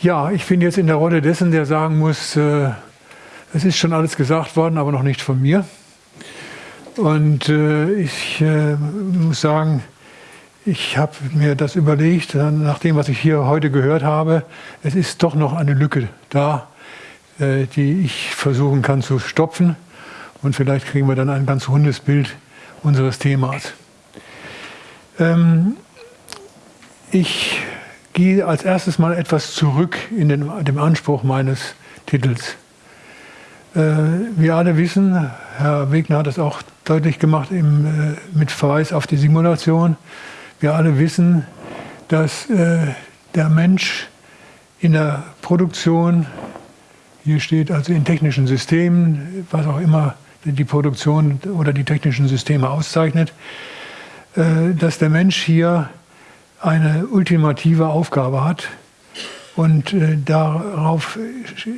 Ja, ich bin jetzt in der Rolle dessen, der sagen muss, äh, es ist schon alles gesagt worden, aber noch nicht von mir. Und äh, ich äh, muss sagen, ich habe mir das überlegt, nach dem, was ich hier heute gehört habe, es ist doch noch eine Lücke da, äh, die ich versuchen kann zu stopfen. Und vielleicht kriegen wir dann ein ganz rundes Bild unseres Themas. Ähm, ich gehe als erstes mal etwas zurück in den, dem Anspruch meines Titels. Äh, wir alle wissen, Herr Wegner hat es auch deutlich gemacht im, äh, mit Verweis auf die Simulation, wir alle wissen, dass äh, der Mensch in der Produktion, hier steht also in technischen Systemen, was auch immer die Produktion oder die technischen Systeme auszeichnet, äh, dass der Mensch hier eine ultimative Aufgabe hat. Und äh, darauf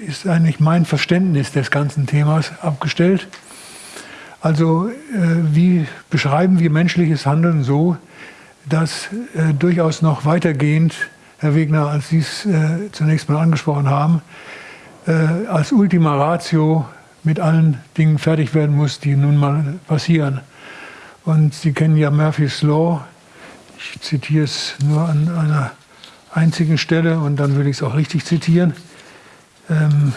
ist eigentlich mein Verständnis des ganzen Themas abgestellt. Also äh, wie beschreiben wir menschliches Handeln so, dass äh, durchaus noch weitergehend, Herr Wegner, als Sie es äh, zunächst mal angesprochen haben, äh, als Ultima Ratio mit allen Dingen fertig werden muss, die nun mal passieren. Und Sie kennen ja Murphy's Law, ich zitiere es nur an einer einzigen Stelle und dann würde ich es auch richtig zitieren. Ähm,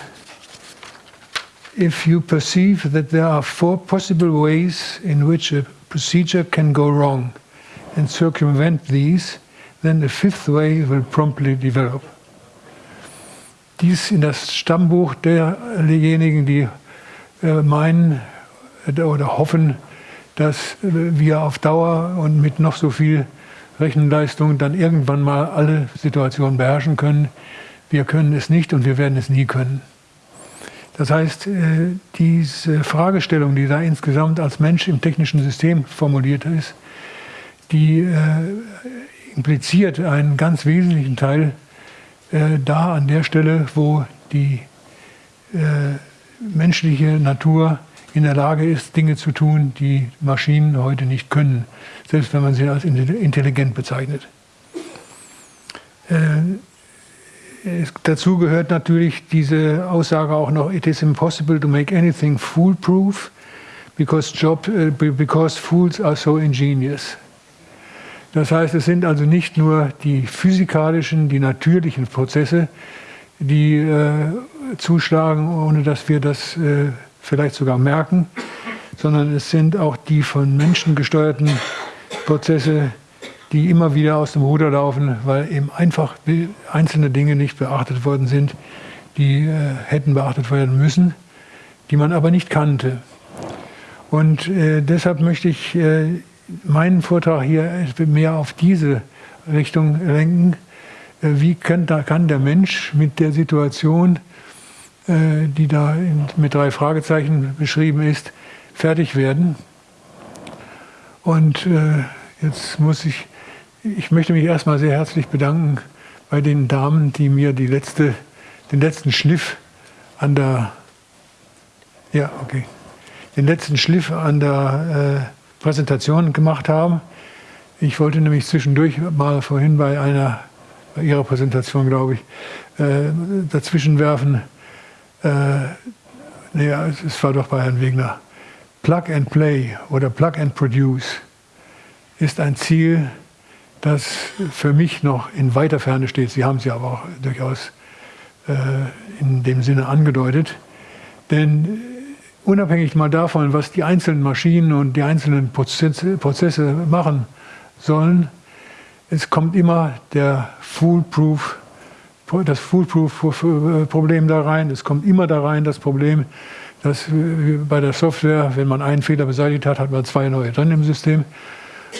if you perceive that there are four possible ways in which a procedure can go wrong and circumvent these, then the fifth way will promptly develop. Dies in das Stammbuch derjenigen, die äh, meinen oder hoffen, dass wir auf Dauer und mit noch so viel Rechenleistung dann irgendwann mal alle Situationen beherrschen können. Wir können es nicht und wir werden es nie können. Das heißt, äh, diese Fragestellung, die da insgesamt als Mensch im technischen System formuliert ist, die äh, impliziert einen ganz wesentlichen Teil äh, da an der Stelle, wo die menschliche Natur in der Lage ist, Dinge zu tun, die Maschinen heute nicht können, selbst wenn man sie als intelligent bezeichnet. Äh, dazu gehört natürlich diese Aussage auch noch, it is impossible to make anything foolproof because, job, uh, because fools are so ingenious. Das heißt, es sind also nicht nur die physikalischen, die natürlichen Prozesse, die äh, zuschlagen, ohne dass wir das äh, vielleicht sogar merken, sondern es sind auch die von Menschen gesteuerten Prozesse, die immer wieder aus dem Ruder laufen, weil eben einfach einzelne Dinge nicht beachtet worden sind, die äh, hätten beachtet werden müssen, die man aber nicht kannte. Und äh, deshalb möchte ich äh, meinen Vortrag hier mehr auf diese Richtung lenken. Äh, wie kann, kann der Mensch mit der Situation die da mit drei Fragezeichen beschrieben ist, fertig werden. Und äh, jetzt muss ich, ich möchte mich erstmal sehr herzlich bedanken bei den Damen, die mir die letzte, den letzten Schliff an der, ja, okay, den letzten Schliff an der äh, Präsentation gemacht haben. Ich wollte nämlich zwischendurch mal vorhin bei einer, bei Ihrer Präsentation, glaube ich, äh, dazwischen werfen, äh, nee, es war doch bei Herrn Wegner, Plug and Play oder Plug and Produce ist ein Ziel, das für mich noch in weiter Ferne steht. Sie haben es ja aber auch durchaus äh, in dem Sinne angedeutet. Denn unabhängig mal davon, was die einzelnen Maschinen und die einzelnen Prozesse, Prozesse machen sollen, es kommt immer der Foolproof das Foolproof-Problem da rein. Es kommt immer da rein das Problem, dass bei der Software, wenn man einen Fehler beseitigt hat, hat man zwei neue drin im System.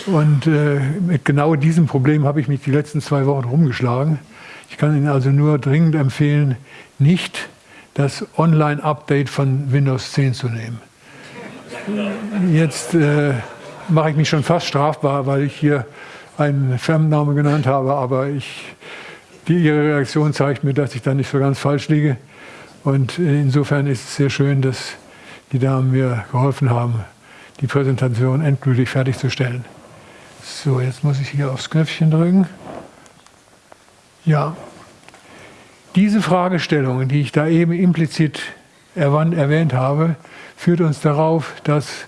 Und äh, mit genau diesem Problem habe ich mich die letzten zwei Wochen rumgeschlagen. Ich kann Ihnen also nur dringend empfehlen, nicht das Online-Update von Windows 10 zu nehmen. Jetzt äh, mache ich mich schon fast strafbar, weil ich hier einen Firmennamen genannt habe, aber ich die, Ihre Reaktion zeigt mir, dass ich da nicht so ganz falsch liege. Und insofern ist es sehr schön, dass die Damen mir geholfen haben, die Präsentation endgültig fertigzustellen. So, jetzt muss ich hier aufs Knöpfchen drücken. Ja, diese Fragestellung, die ich da eben implizit erwähnt habe, führt uns darauf, dass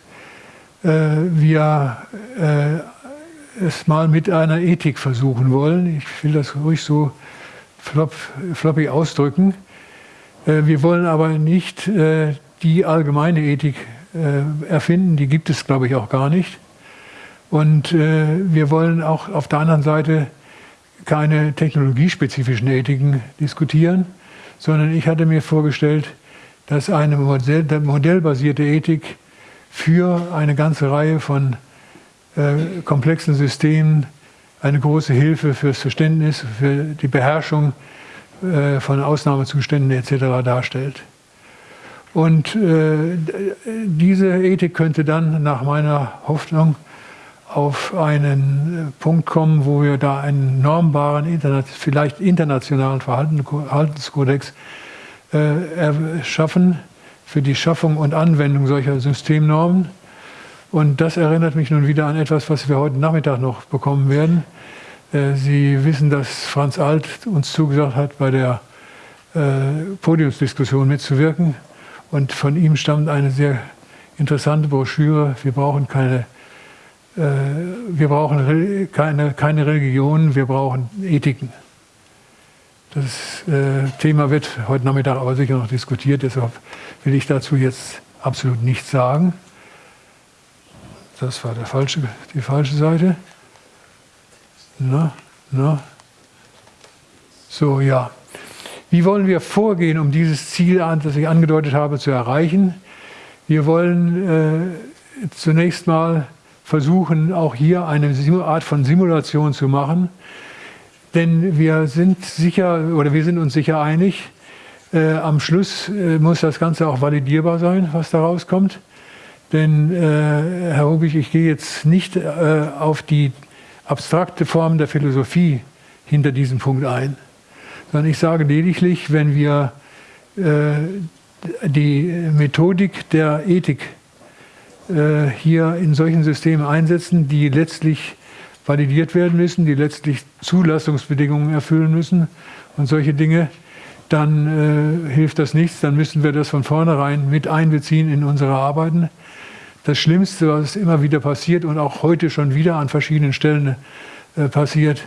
äh, wir äh, es mal mit einer Ethik versuchen wollen. Ich will das ruhig so flop, floppy ausdrücken. Äh, wir wollen aber nicht äh, die allgemeine Ethik äh, erfinden, die gibt es, glaube ich, auch gar nicht. Und wir wollen auch auf der anderen Seite keine technologiespezifischen Ethiken diskutieren, sondern ich hatte mir vorgestellt, dass eine Modell, modellbasierte Ethik für eine ganze Reihe von äh, komplexen Systemen eine große Hilfe fürs Verständnis, für die Beherrschung äh, von Ausnahmezuständen etc. darstellt. Und äh, diese Ethik könnte dann nach meiner Hoffnung auf einen Punkt kommen, wo wir da einen normbaren, vielleicht internationalen Verhaltenskodex äh, schaffen für die Schaffung und Anwendung solcher Systemnormen. Und das erinnert mich nun wieder an etwas, was wir heute Nachmittag noch bekommen werden. Äh, Sie wissen, dass Franz Alt uns zugesagt hat, bei der äh, Podiumsdiskussion mitzuwirken. Und von ihm stammt eine sehr interessante Broschüre. Wir brauchen keine äh, wir brauchen keine, keine Religion, wir brauchen Ethiken. Das Thema wird heute Nachmittag aber sicher noch diskutiert, deshalb will ich dazu jetzt absolut nichts sagen. Das war der falsche, die falsche Seite. Na, na. So, ja. Wie wollen wir vorgehen, um dieses Ziel, das ich angedeutet habe, zu erreichen? Wir wollen äh, zunächst mal versuchen, auch hier eine Art von Simulation zu machen. Denn wir sind sicher oder wir sind uns sicher einig, äh, am Schluss äh, muss das Ganze auch validierbar sein, was da rauskommt. Denn, äh, Herr Rubich, ich gehe jetzt nicht äh, auf die abstrakte Form der Philosophie hinter diesem Punkt ein, sondern ich sage lediglich, wenn wir äh, die Methodik der Ethik äh, hier in solchen Systemen einsetzen, die letztlich validiert werden müssen, die letztlich Zulassungsbedingungen erfüllen müssen und solche Dinge, dann äh, hilft das nichts, dann müssen wir das von vornherein mit einbeziehen in unsere Arbeiten. Das Schlimmste, was immer wieder passiert und auch heute schon wieder an verschiedenen Stellen äh, passiert,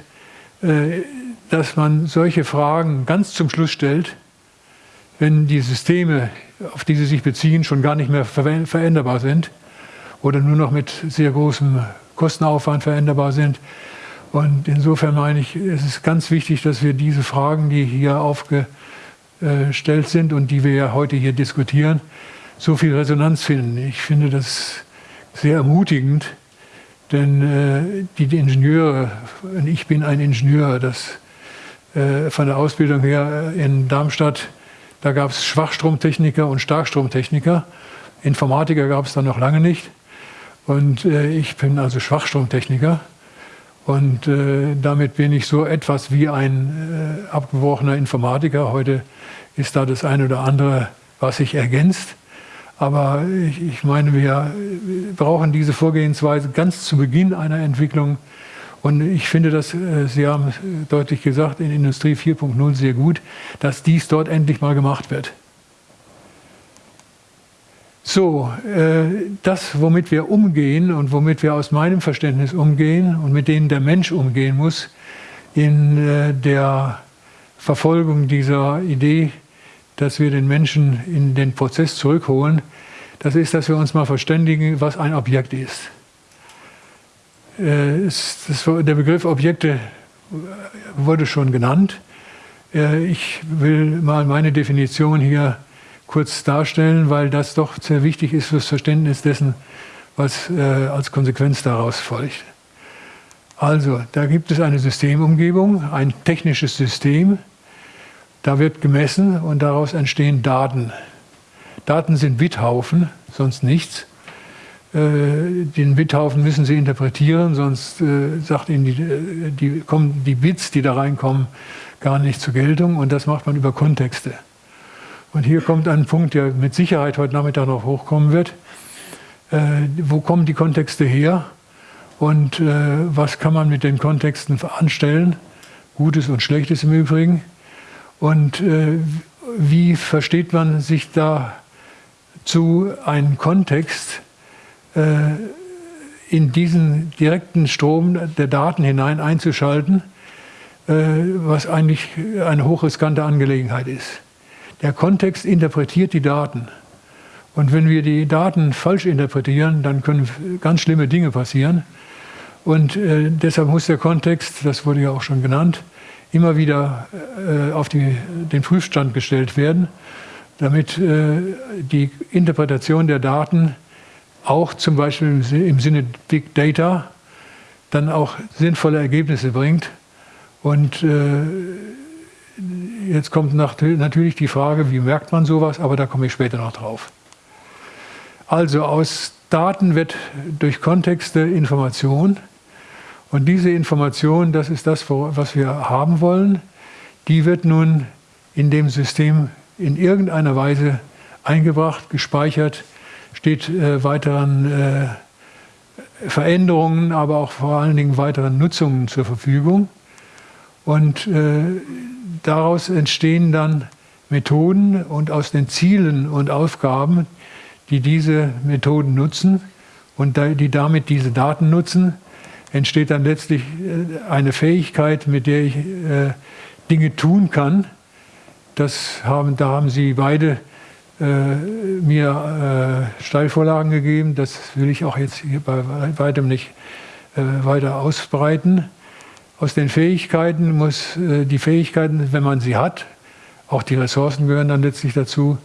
äh, dass man solche Fragen ganz zum Schluss stellt, wenn die Systeme, auf die sie sich beziehen, schon gar nicht mehr veränderbar sind oder nur noch mit sehr großem Kostenaufwand veränderbar sind. Und insofern meine ich, es ist ganz wichtig, dass wir diese Fragen, die hier aufgestellt sind und die wir ja heute hier diskutieren, so viel Resonanz finden. Ich finde das sehr ermutigend, denn äh, die Ingenieure, und ich bin ein Ingenieur, das äh, von der Ausbildung her in Darmstadt, da gab es Schwachstromtechniker und Starkstromtechniker. Informatiker gab es da noch lange nicht. Und äh, ich bin also Schwachstromtechniker und äh, damit bin ich so etwas wie ein äh, abgebrochener Informatiker. Heute ist da das eine oder andere, was sich ergänzt. Aber ich, ich meine, wir brauchen diese Vorgehensweise ganz zu Beginn einer Entwicklung. Und ich finde das, äh, Sie haben deutlich gesagt, in Industrie 4.0 sehr gut, dass dies dort endlich mal gemacht wird. So, äh, das, womit wir umgehen und womit wir aus meinem Verständnis umgehen und mit denen der Mensch umgehen muss, in äh, der Verfolgung dieser Idee, dass wir den Menschen in den Prozess zurückholen, das ist, dass wir uns mal verständigen, was ein Objekt ist. Äh, der Begriff Objekte wurde schon genannt. Ich will mal meine Definition hier kurz darstellen, weil das doch sehr wichtig ist fürs Verständnis dessen, was äh, als Konsequenz daraus folgt. Also, da gibt es eine Systemumgebung, ein technisches System, da wird gemessen und daraus entstehen Daten. Daten sind Bithaufen, sonst nichts. Äh, den Bithaufen müssen Sie interpretieren, sonst äh, sagt Ihnen die, äh, die, kommen die Bits, die da reinkommen, gar nicht zur Geltung und das macht man über Kontexte. Und hier kommt ein Punkt, der mit Sicherheit heute Nachmittag noch hochkommen wird. Wo kommen die Kontexte her und was kann man mit den Kontexten anstellen? Gutes und Schlechtes im Übrigen. Und äh, wie versteht man sich dazu einen Kontext äh, in diesen direkten Strom der Daten hinein einzuschalten, äh, was eigentlich eine hochriskante Angelegenheit ist. Der Kontext interpretiert die Daten. Und wenn wir die Daten falsch interpretieren, dann können ganz schlimme Dinge passieren. Und äh, deshalb muss der Kontext, das wurde ja auch schon genannt, immer wieder äh, auf die, den Prüfstand gestellt werden, damit äh, die Interpretation der Daten auch zum Beispiel im Sinne Big Data dann auch sinnvolle Ergebnisse bringt. Und äh, jetzt kommt natürlich die Frage, wie merkt man sowas, aber da komme ich später noch drauf. Also aus Daten wird durch Kontexte Information und diese Information, das ist das, was wir haben wollen, die wird nun in dem System in irgendeiner Weise eingebracht, gespeichert, steht äh, weiteren äh, Veränderungen, aber auch vor allen Dingen weiteren Nutzungen zur Verfügung. Und äh, daraus entstehen dann Methoden und aus den Zielen und Aufgaben, die diese Methoden nutzen und die damit diese Daten nutzen, entsteht dann letztlich äh, eine Fähigkeit, mit der ich äh, Dinge tun kann. Das haben, da haben Sie beide äh, mir Steilvorlagen gegeben. Das will ich auch jetzt hier bei weitem nicht weiter ausbreiten. Aus den Fähigkeiten muss die Fähigkeiten, wenn man sie hat, auch die Ressourcen gehören dann letztlich dazu,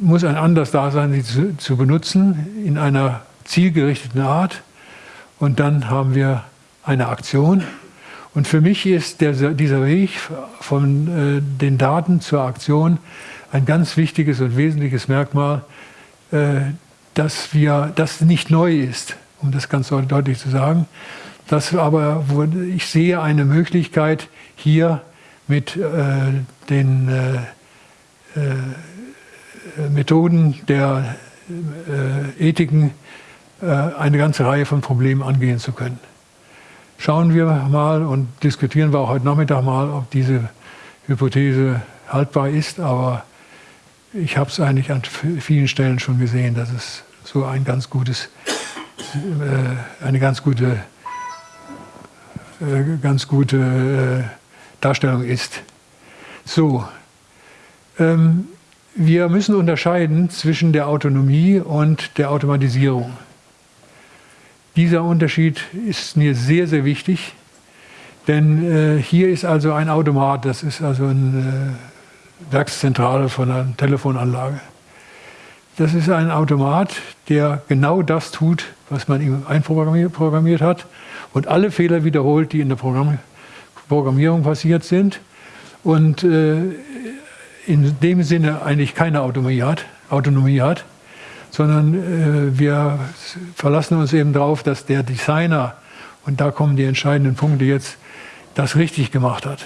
muss ein anderes Dasein, sie zu, zu benutzen, in einer zielgerichteten Art und dann haben wir eine Aktion. Und für mich ist der, dieser Weg von äh, den Daten zur Aktion ein ganz wichtiges und wesentliches Merkmal, äh, dass wir, das nicht neu ist, um das ganz deutlich zu sagen. Das aber, ich sehe eine Möglichkeit, hier mit äh, den äh, äh, Methoden der äh, Ethiken eine ganze Reihe von Problemen angehen zu können. Schauen wir mal und diskutieren wir auch heute Nachmittag mal, ob diese Hypothese haltbar ist, aber ich habe es eigentlich an vielen Stellen schon gesehen, dass es so ein ganz gutes, äh, eine ganz gute, äh, ganz gute Darstellung ist. So, ähm, wir müssen unterscheiden zwischen der Autonomie und der Automatisierung. Dieser Unterschied ist mir sehr, sehr wichtig, denn äh, hier ist also ein Automat, das ist also eine äh, Werkszentrale von einer Telefonanlage. Das ist ein Automat, der genau das tut, was man ihm einprogrammiert hat und alle Fehler wiederholt, die in der Programm Programmierung passiert sind und äh, in dem Sinne eigentlich keine Autonomie hat. Autonomie hat sondern äh, wir verlassen uns eben darauf, dass der Designer, und da kommen die entscheidenden Punkte jetzt, das richtig gemacht hat.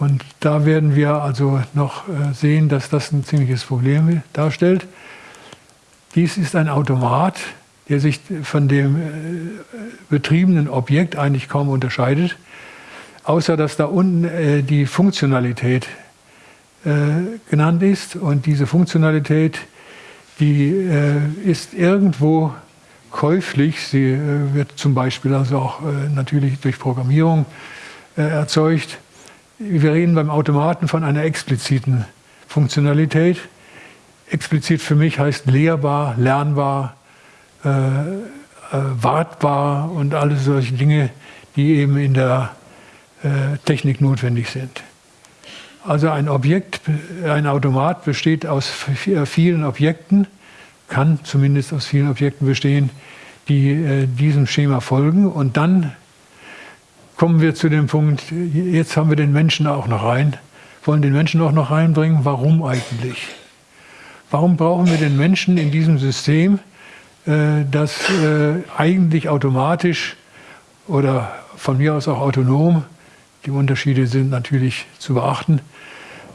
Und da werden wir also noch äh, sehen, dass das ein ziemliches Problem darstellt. Dies ist ein Automat, der sich von dem äh, betriebenen Objekt eigentlich kaum unterscheidet, außer dass da unten äh, die Funktionalität genannt ist. Und diese Funktionalität die äh, ist irgendwo käuflich. Sie äh, wird zum Beispiel also auch äh, natürlich durch Programmierung äh, erzeugt. Wir reden beim Automaten von einer expliziten Funktionalität. Explizit für mich heißt lehrbar, lernbar, äh, wartbar und alle solche Dinge, die eben in der Technik notwendig sind. Also ein Objekt, ein Automat besteht aus vielen Objekten, kann zumindest aus vielen Objekten bestehen, die äh, diesem Schema folgen. Und dann kommen wir zu dem Punkt, jetzt haben wir den Menschen auch noch rein, wollen den Menschen auch noch reinbringen. Warum eigentlich? Warum brauchen wir den Menschen in diesem System, äh, das äh, eigentlich automatisch oder von mir aus auch autonom, die Unterschiede sind natürlich zu beachten,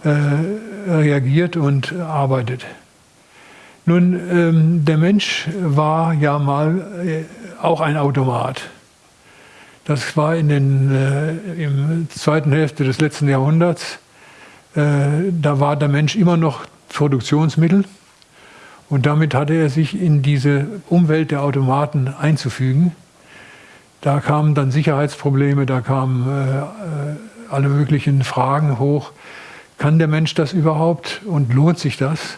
äh, reagiert und arbeitet. Nun, ähm, der Mensch war ja mal äh, auch ein Automat. Das war in den äh, im zweiten Hälfte des letzten Jahrhunderts. Äh, da war der Mensch immer noch Produktionsmittel und damit hatte er sich in diese Umwelt der Automaten einzufügen. Da kamen dann Sicherheitsprobleme, da kamen äh, äh, alle möglichen Fragen hoch. Kann der Mensch das überhaupt und lohnt sich das?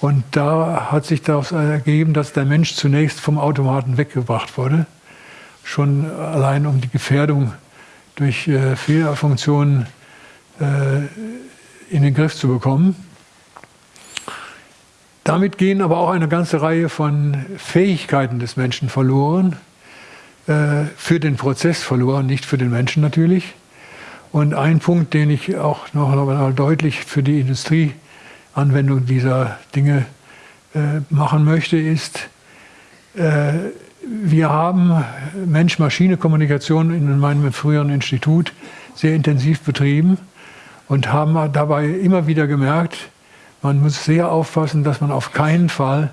Und da hat sich daraus ergeben, dass der Mensch zunächst vom Automaten weggebracht wurde, schon allein um die Gefährdung durch äh, Fehlerfunktionen äh, in den Griff zu bekommen. Damit gehen aber auch eine ganze Reihe von Fähigkeiten des Menschen verloren, äh, für den Prozess verloren, nicht für den Menschen natürlich. Und ein Punkt, den ich auch noch einmal deutlich für die Industrieanwendung dieser Dinge äh, machen möchte, ist, äh, wir haben Mensch-Maschine-Kommunikation in meinem früheren Institut sehr intensiv betrieben und haben dabei immer wieder gemerkt, man muss sehr aufpassen, dass man auf keinen Fall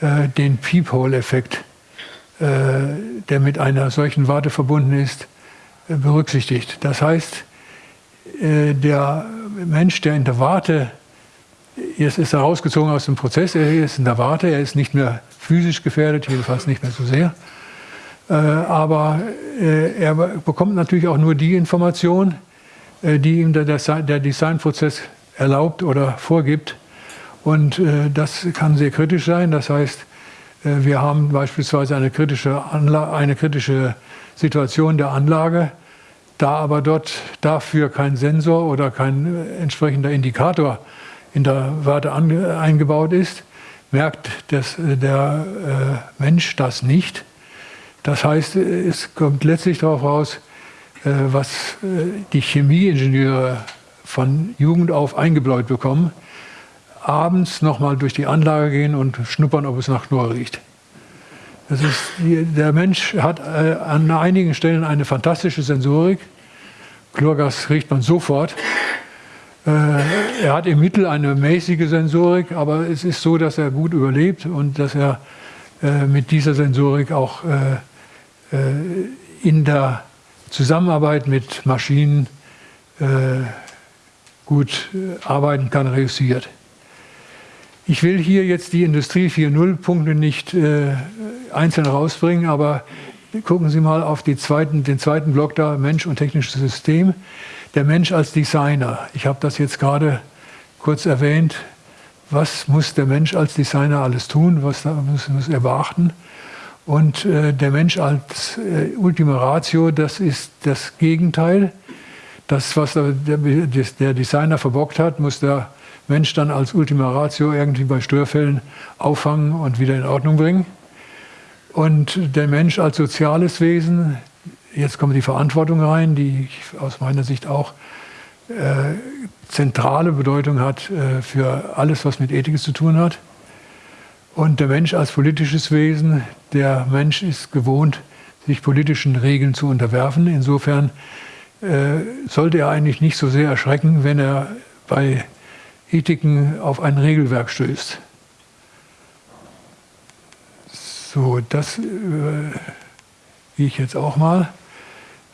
äh, den Peephole-Effekt, äh, der mit einer solchen Warte verbunden ist, berücksichtigt. Das heißt, äh, der Mensch, der in der Warte, jetzt ist er rausgezogen aus dem Prozess, er ist in der Warte, er ist nicht mehr physisch gefährdet, jedenfalls nicht mehr so sehr. Äh, aber äh, er bekommt natürlich auch nur die Information, die ihm der, Designprozess erlaubt oder vorgibt. Und das kann sehr kritisch sein. Das heißt, wir haben beispielsweise eine kritische, eine kritische Situation der Anlage. Da aber dort dafür kein Sensor oder kein äh, entsprechender Indikator in der Warte eingebaut ist, merkt das, äh, der äh, Mensch das nicht. Das heißt, es kommt letztlich darauf raus, äh, was äh, die Chemieingenieure von Jugend auf eingebläut bekommen, abends nochmal durch die Anlage gehen und schnuppern, ob es nach Chlor riecht. Ist, der Mensch hat äh, an einigen Stellen eine fantastische Sensorik. Chlorgas riecht man sofort. Äh, er hat im Mittel eine mäßige Sensorik, aber es ist so, dass er gut überlebt und dass er äh, mit dieser Sensorik auch in der Zusammenarbeit mit Maschinen gut arbeiten kann, reüssiert. Ich will hier jetzt die Industrie 4.0 Punkte nicht äh, einzeln rausbringen, aber gucken Sie mal auf zweiten, den zweiten Block da, Mensch und technisches System. Der Mensch als Designer. Ich habe das jetzt gerade kurz erwähnt. Was muss der Mensch als Designer alles tun? Was muss, muss er beachten? Und äh, der Mensch als äh, Ultima Ratio, das ist das Gegenteil. Das, was der, der Designer verbockt hat, muss der Mensch dann als Ultima Ratio irgendwie bei Störfällen auffangen und wieder in Ordnung bringen. Und der Mensch als soziales Wesen, jetzt kommt die Verantwortung rein, die aus meiner Sicht auch äh, zentrale Bedeutung hat äh, für alles, was mit Ethik zu tun hat. Und der Mensch als politisches Wesen, der Mensch ist gewohnt, sich politischen Regeln zu unterwerfen. Insofern äh, sollte er eigentlich nicht so sehr erschrecken, wenn er bei Ethiken auf ein Regelwerk stößt. So, das äh, gehe ich jetzt auch mal.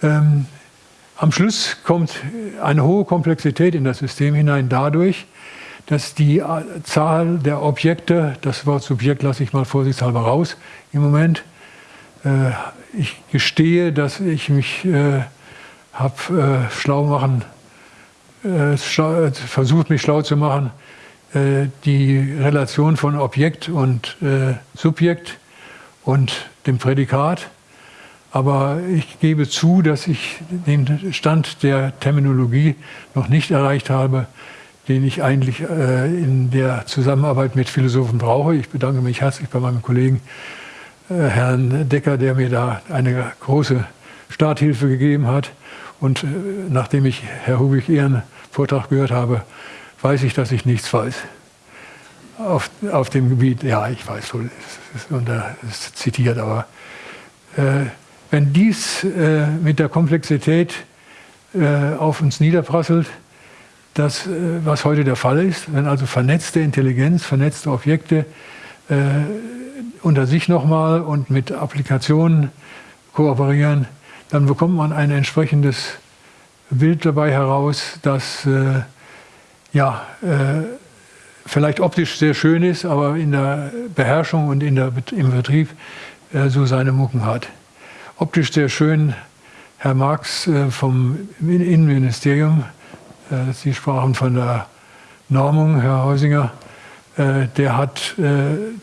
Ähm, am Schluss kommt eine hohe Komplexität in das System hinein dadurch, dass die äh, Zahl der Objekte, das Wort Subjekt lasse ich mal vorsichtshalber raus im Moment, äh, ich gestehe, dass ich mich äh, habe äh, schlau machen, versucht mich schlau zu machen, äh, die Relation von Objekt und äh, Subjekt und dem Prädikat. Aber ich gebe zu, dass ich den Stand der Terminologie noch nicht erreicht habe, den ich eigentlich äh, in der Zusammenarbeit mit Philosophen brauche. Ich bedanke mich herzlich bei meinem Kollegen äh, Herrn Decker, der mir da eine große Starthilfe gegeben hat. Und äh, nachdem ich Herr Hubig Ihren Vortrag gehört habe, weiß ich, dass ich nichts weiß. Auf, auf dem Gebiet, ja, ich weiß wohl, es ist, unter, ist zitiert, aber äh, wenn dies äh, mit der Komplexität äh, auf uns niederprasselt, das, äh, was heute der Fall ist, wenn also vernetzte Intelligenz, vernetzte Objekte äh, unter sich nochmal und mit Applikationen kooperieren, dann bekommt man ein entsprechendes Bild dabei heraus, das äh, ja, äh, vielleicht optisch sehr schön ist, aber in der Beherrschung und in der, im Betrieb äh, so seine Mucken hat. Optisch sehr schön, Herr Marx äh, vom Innenministerium, äh, Sie sprachen von der Normung, Herr Heusinger, äh, der hat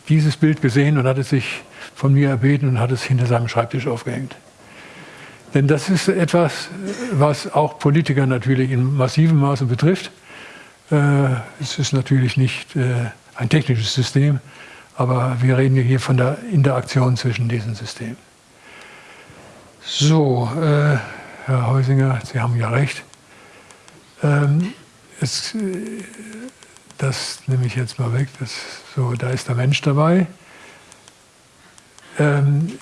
dieses Bild gesehen und hat es sich von mir erbeten und hat es hinter seinem Schreibtisch aufgehängt. Denn das ist etwas, was auch Politiker natürlich in massivem Maße betrifft. Äh, es ist natürlich nicht äh, ein technisches System, aber wir reden hier von der Interaktion zwischen diesen Systemen. So, äh, Herr Heusinger, Sie haben ja recht. Ähm, es, das nehme ich jetzt mal weg. Das, so, da ist der Mensch dabei. Ähm,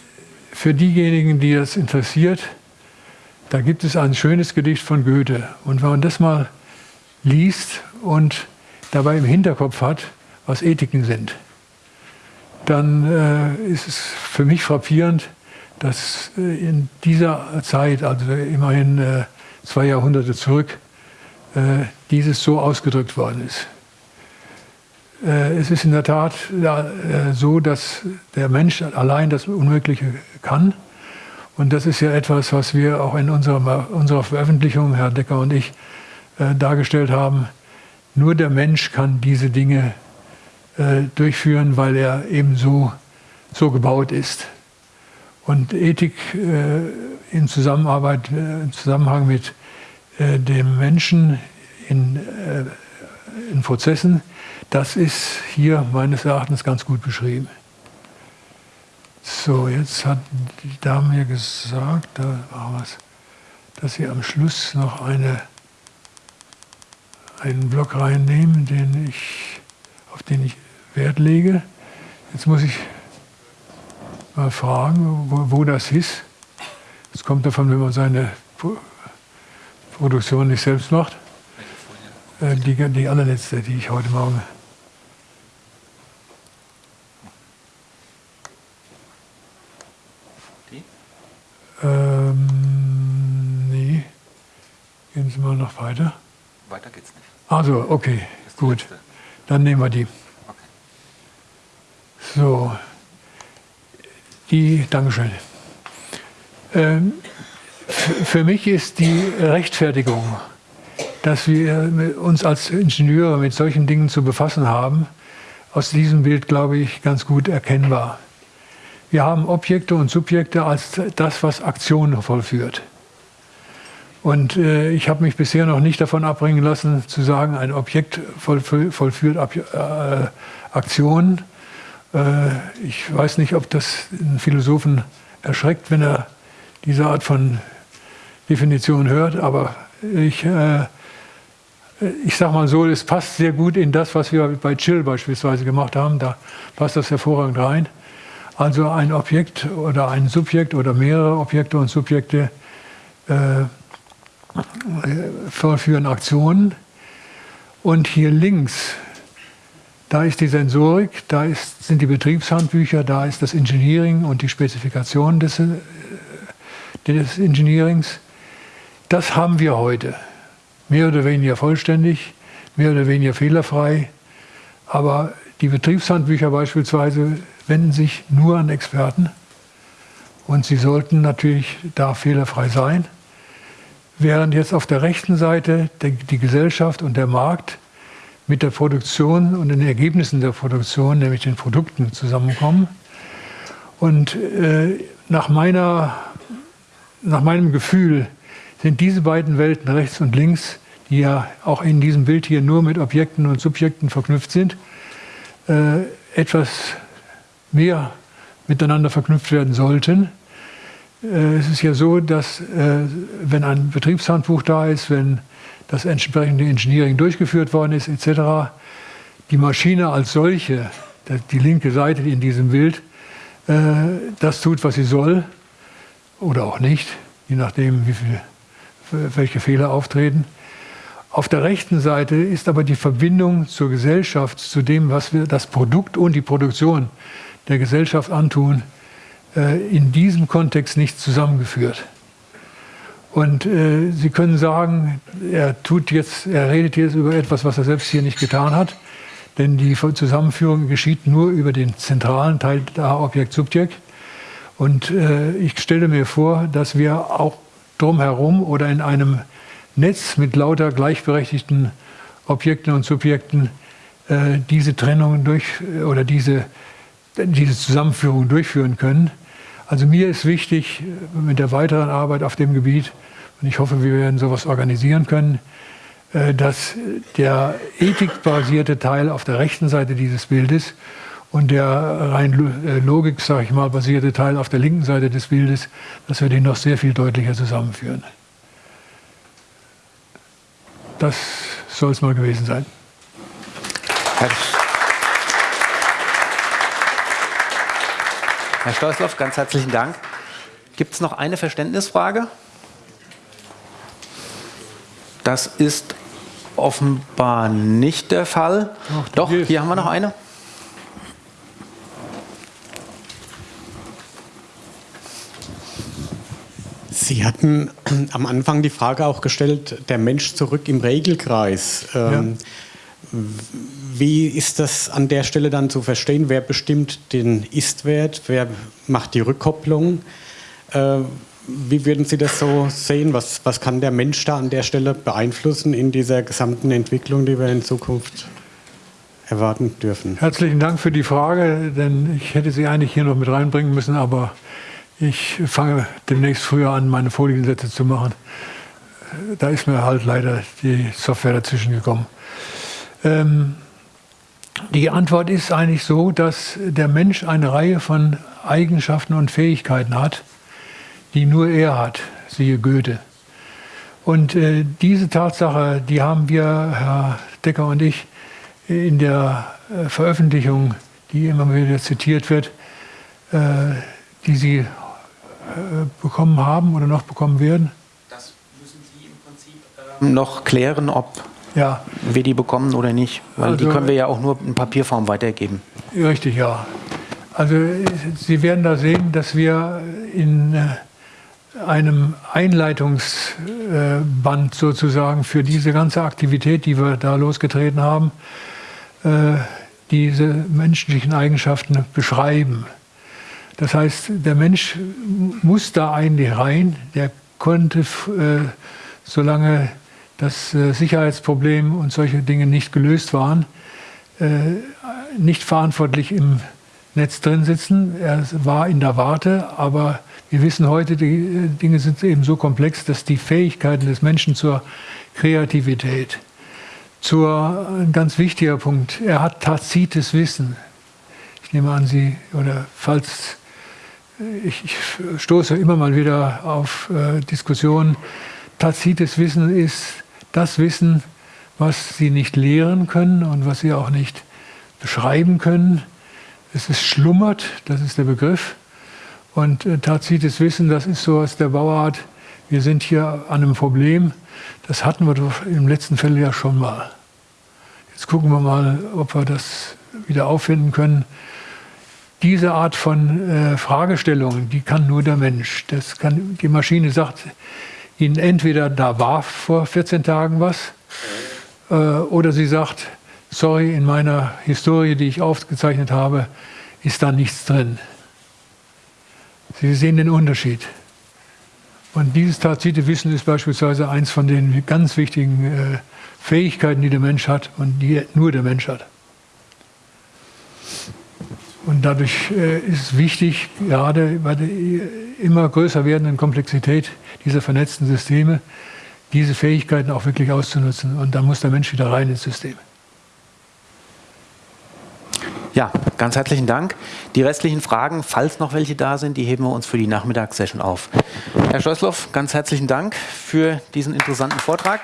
für diejenigen, die das interessiert, da gibt es ein schönes Gedicht von Goethe. Und wenn man das mal liest und dabei im Hinterkopf hat, was Ethiken sind, dann äh, ist es für mich frappierend, dass äh, in dieser Zeit, also immerhin äh, zwei Jahrhunderte zurück, äh, dieses so ausgedrückt worden ist. Äh, es ist in der Tat äh, so, dass der Mensch allein das Unmögliche kann. Und das ist ja etwas, was wir auch in unserer, unserer Veröffentlichung, Herr Decker und ich, äh, dargestellt haben. Nur der Mensch kann diese Dinge äh, durchführen, weil er eben so, so gebaut ist. Und Ethik äh, in Zusammenarbeit, äh, im Zusammenhang mit äh, dem Menschen in, äh, in Prozessen, das ist hier meines Erachtens ganz gut beschrieben. So, jetzt hat die Dame mir gesagt, da war was, dass sie am Schluss noch eine einen Block reinnehmen, den ich, auf den ich Wert lege. Jetzt muss ich mal fragen, wo, wo das ist. Das kommt davon, wenn man seine Produktion nicht selbst macht. Äh, die, die allerletzte, die ich heute Morgen. Die? Ähm, nee. Gehen Sie mal noch weiter. Weiter geht's nicht. Also, okay, gut. Dann nehmen wir die. Okay. So, die, Dankeschön. Ähm, für mich ist die Rechtfertigung, dass wir uns als Ingenieure mit solchen Dingen zu befassen haben, aus diesem Bild, glaube ich, ganz gut erkennbar. Wir haben Objekte und Subjekte als das, was Aktionen vollführt. Und äh, ich habe mich bisher noch nicht davon abbringen lassen, zu sagen, ein Objekt vollführt Ab äh, Aktionen. Äh, ich weiß nicht, ob das einen Philosophen erschreckt, wenn er diese Art von Definition hört, aber ich, äh, ich sage mal so, es passt sehr gut in das, was wir bei Chill beispielsweise gemacht haben. Da passt das hervorragend rein. Also ein Objekt oder ein Subjekt oder mehrere Objekte und Subjekte äh, vollführen Aktionen. Und hier links, da ist die Sensorik, da ist, sind die Betriebshandbücher, da ist das Engineering und die Spezifikation des, äh, des Engineerings. Das haben wir heute. Mehr oder weniger vollständig, mehr oder weniger fehlerfrei. Aber die Betriebshandbücher beispielsweise wenden sich nur an Experten. Und sie sollten natürlich da fehlerfrei sein während jetzt auf der rechten Seite die Gesellschaft und der Markt mit der Produktion und den Ergebnissen der Produktion, nämlich den Produkten, zusammenkommen. Und äh, nach, meiner, nach meinem Gefühl sind diese beiden Welten rechts und links, die ja auch in diesem Bild hier nur mit Objekten und Subjekten verknüpft sind, äh, etwas mehr miteinander verknüpft werden sollten. Äh, es ist ja so, dass äh, wenn ein Betriebshandbuch da ist, wenn das entsprechende Engineering durchgeführt worden ist, etc., die Maschine als solche, die linke Seite in diesem Bild, äh, das tut, was sie soll oder auch nicht, je nachdem, wie viel, welche Fehler auftreten. Auf der rechten Seite ist aber die Verbindung zur Gesellschaft, zu dem, was wir das Produkt und die Produktion der Gesellschaft antun, in diesem Kontext nicht zusammengeführt. Und äh, Sie können sagen, er tut jetzt, er redet jetzt über etwas, was er selbst hier nicht getan hat. Denn die Zusammenführung geschieht nur über den zentralen Teil der Objekt-Subjekt. Und äh, ich stelle mir vor, dass wir auch drumherum oder in einem Netz mit lauter gleichberechtigten Objekten und Subjekten äh, diese Trennung durch oder diese, diese Zusammenführung durchführen können. Also mir ist wichtig mit der weiteren Arbeit auf dem Gebiet, und ich hoffe, wir werden sowas organisieren können, äh, dass der ethikbasierte Teil auf der rechten Seite dieses Bildes und der rein äh, Logik, sage ich mal, basierte Teil auf der linken Seite des Bildes, dass wir den noch sehr viel deutlicher zusammenführen. Das soll es mal gewesen sein. Herr Stolzloff, ganz herzlichen Dank. Gibt es noch eine Verständnisfrage? Das ist offenbar nicht der Fall. Ach, Doch, hier haben wir noch eine. Sie hatten am Anfang die Frage auch gestellt, der Mensch zurück im Regelkreis. Ähm, ja. Wie ist das an der Stelle dann zu verstehen? Wer bestimmt den Ist-Wert? Wer macht die Rückkopplung? Äh, wie würden Sie das so sehen? Was, was kann der Mensch da an der Stelle beeinflussen in dieser gesamten Entwicklung, die wir in Zukunft erwarten dürfen? Herzlichen Dank für die Frage, denn ich hätte sie eigentlich hier noch mit reinbringen müssen, aber ich fange demnächst früher an, meine Foliensätze zu machen. Da ist mir halt leider die Software dazwischen gekommen. Ähm, die Antwort ist eigentlich so, dass der Mensch eine Reihe von Eigenschaften und Fähigkeiten hat, die nur er hat, siehe Goethe. Und äh, diese Tatsache, die haben wir, Herr Decker und ich, in der äh, Veröffentlichung, die immer wieder zitiert wird, äh, die Sie äh, bekommen haben oder noch bekommen werden? Das müssen Sie im Prinzip ähm, noch klären, ob ja. wir die bekommen oder nicht. Weil also, die können wir ja auch nur in Papierform weitergeben. Richtig, ja. Also Sie werden da sehen, dass wir in äh, einem Einleitungsband sozusagen für diese ganze Aktivität, die wir da losgetreten haben, äh, diese menschlichen Eigenschaften beschreiben. Das heißt, der Mensch muss da eigentlich rein. Der konnte, äh, solange das äh, Sicherheitsproblem und solche Dinge nicht gelöst waren, äh, nicht verantwortlich im Netz drin sitzen. Er war in der Warte, aber wir wissen heute, die Dinge sind eben so komplex, dass die Fähigkeiten des Menschen zur Kreativität, zur, ein ganz wichtiger Punkt, er hat tazites Wissen. Ich nehme an, Sie, oder falls ich, ich, stoße immer mal wieder auf äh, Diskussionen. Tazites Wissen ist das Wissen, was Sie nicht lehren können und was Sie auch nicht beschreiben können. Es ist schlummert, das ist der Begriff. Und äh, tazites Wissen, das ist so aus der Bauart, wir sind hier an einem Problem, das hatten wir im letzten Fall ja schon mal. Jetzt gucken wir mal, ob wir das wieder auffinden können diese Art von äh, Fragestellungen, die kann nur der Mensch. Das kann, die Maschine sagt Ihnen entweder, da war vor 14 Tagen was, äh, oder sie sagt, sorry, in meiner Historie, die ich aufgezeichnet habe, ist da nichts drin. Sie sehen den Unterschied. Und dieses tazite Wissen ist beispielsweise eins von den ganz wichtigen äh, Fähigkeiten, die der Mensch hat und die nur der Mensch hat. Und dadurch äh, ist es wichtig, gerade bei der immer größer werdenden Komplexität dieser vernetzten Systeme, diese Fähigkeiten auch wirklich auszunutzen. Und da muss der Mensch wieder rein ins System. Ja, ganz herzlichen Dank. Die restlichen Fragen, falls noch welche da sind, die heben wir uns für die Nachmittagssession auf. Herr Scheußloff, ganz herzlichen Dank für diesen interessanten Vortrag.